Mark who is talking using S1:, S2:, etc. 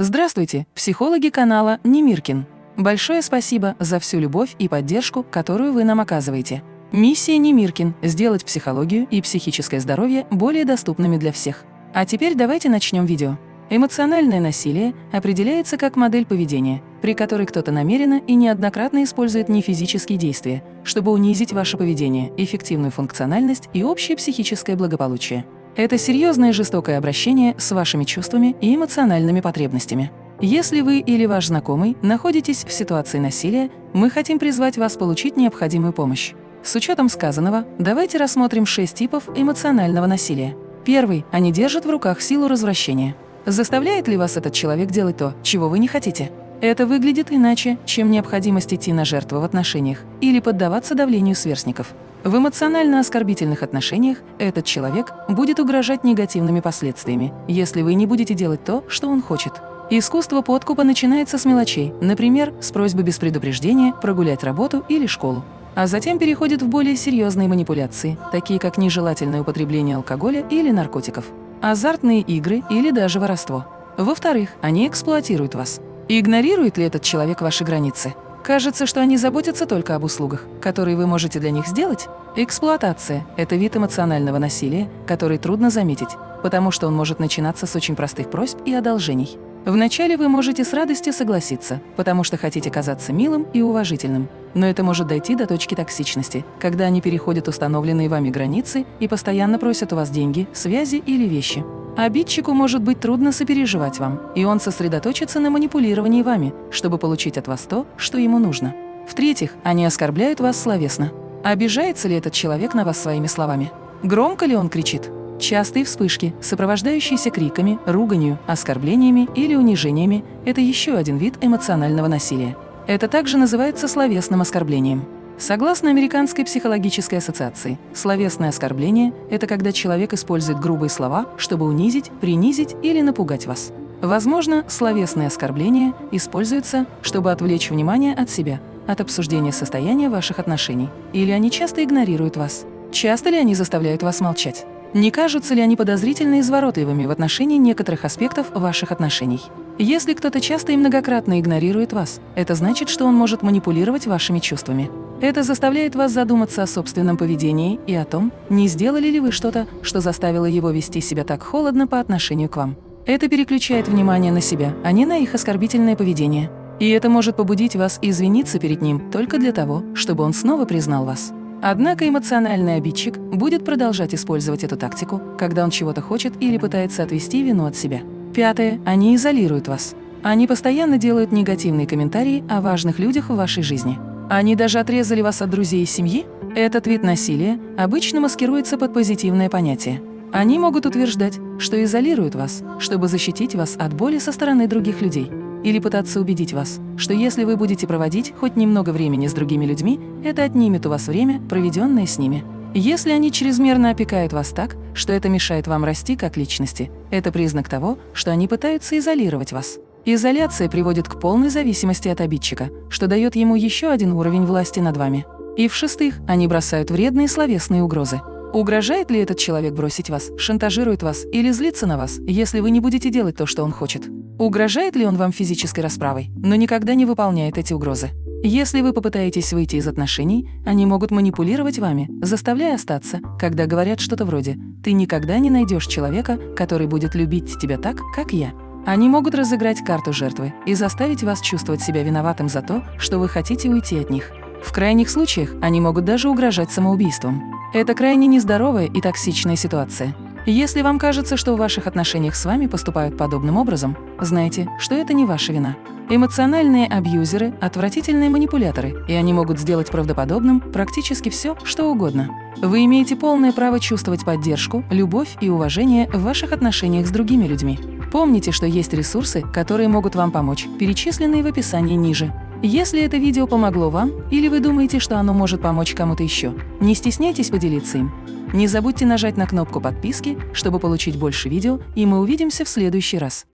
S1: Здравствуйте, психологи канала Немиркин. Большое спасибо за всю любовь и поддержку, которую вы нам оказываете. Миссия Немиркин – сделать психологию и психическое здоровье более доступными для всех. А теперь давайте начнем видео. Эмоциональное насилие определяется как модель поведения, при которой кто-то намеренно и неоднократно использует нефизические действия, чтобы унизить ваше поведение, эффективную функциональность и общее психическое благополучие. Это серьезное жестокое обращение с вашими чувствами и эмоциональными потребностями. Если вы или ваш знакомый находитесь в ситуации насилия, мы хотим призвать вас получить необходимую помощь. С учетом сказанного, давайте рассмотрим шесть типов эмоционального насилия. Первый – они держат в руках силу развращения. Заставляет ли вас этот человек делать то, чего вы не хотите? Это выглядит иначе, чем необходимость идти на жертву в отношениях или поддаваться давлению сверстников. В эмоционально-оскорбительных отношениях этот человек будет угрожать негативными последствиями, если вы не будете делать то, что он хочет. Искусство подкупа начинается с мелочей, например, с просьбы без предупреждения прогулять работу или школу. А затем переходит в более серьезные манипуляции, такие как нежелательное употребление алкоголя или наркотиков, азартные игры или даже воровство. Во-вторых, они эксплуатируют вас. игнорирует ли этот человек ваши границы? Кажется, что они заботятся только об услугах, которые вы можете для них сделать. Эксплуатация – это вид эмоционального насилия, который трудно заметить, потому что он может начинаться с очень простых просьб и одолжений. Вначале вы можете с радостью согласиться, потому что хотите казаться милым и уважительным. Но это может дойти до точки токсичности, когда они переходят установленные вами границы и постоянно просят у вас деньги, связи или вещи. Обидчику может быть трудно сопереживать вам, и он сосредоточится на манипулировании вами, чтобы получить от вас то, что ему нужно. В-третьих, они оскорбляют вас словесно. Обижается ли этот человек на вас своими словами? Громко ли он кричит? Частые вспышки, сопровождающиеся криками, руганью, оскорблениями или унижениями – это еще один вид эмоционального насилия. Это также называется словесным оскорблением. Согласно Американской психологической ассоциации, словесное оскорбление – это когда человек использует грубые слова, чтобы унизить, принизить или напугать вас. Возможно, словесные оскорбления используются, чтобы отвлечь внимание от себя, от обсуждения состояния ваших отношений. Или они часто игнорируют вас. Часто ли они заставляют вас молчать? Не кажутся ли они подозрительно изворотливыми в отношении некоторых аспектов ваших отношений? Если кто-то часто и многократно игнорирует вас, это значит, что он может манипулировать вашими чувствами. Это заставляет вас задуматься о собственном поведении и о том, не сделали ли вы что-то, что заставило его вести себя так холодно по отношению к вам. Это переключает внимание на себя, а не на их оскорбительное поведение. И это может побудить вас извиниться перед ним только для того, чтобы он снова признал вас. Однако эмоциональный обидчик будет продолжать использовать эту тактику, когда он чего-то хочет или пытается отвести вину от себя. Пятое. Они изолируют вас. Они постоянно делают негативные комментарии о важных людях в вашей жизни. Они даже отрезали вас от друзей и семьи? Этот вид насилия обычно маскируется под позитивное понятие. Они могут утверждать, что изолируют вас, чтобы защитить вас от боли со стороны других людей или пытаться убедить вас, что если вы будете проводить хоть немного времени с другими людьми, это отнимет у вас время, проведенное с ними. Если они чрезмерно опекают вас так, что это мешает вам расти как личности, это признак того, что они пытаются изолировать вас. Изоляция приводит к полной зависимости от обидчика, что дает ему еще один уровень власти над вами. И в-шестых, они бросают вредные словесные угрозы. Угрожает ли этот человек бросить вас, шантажирует вас или злится на вас, если вы не будете делать то, что он хочет? Угрожает ли он вам физической расправой, но никогда не выполняет эти угрозы? Если вы попытаетесь выйти из отношений, они могут манипулировать вами, заставляя остаться, когда говорят что-то вроде «ты никогда не найдешь человека, который будет любить тебя так, как я». Они могут разыграть карту жертвы и заставить вас чувствовать себя виноватым за то, что вы хотите уйти от них. В крайних случаях они могут даже угрожать самоубийством. Это крайне нездоровая и токсичная ситуация. Если вам кажется, что в ваших отношениях с вами поступают подобным образом, знайте, что это не ваша вина. Эмоциональные абьюзеры – отвратительные манипуляторы, и они могут сделать правдоподобным практически все, что угодно. Вы имеете полное право чувствовать поддержку, любовь и уважение в ваших отношениях с другими людьми. Помните, что есть ресурсы, которые могут вам помочь, перечисленные в описании ниже. Если это видео помогло вам, или вы думаете, что оно может помочь кому-то еще, не стесняйтесь поделиться им. Не забудьте нажать на кнопку подписки, чтобы получить больше видео, и мы увидимся в следующий раз.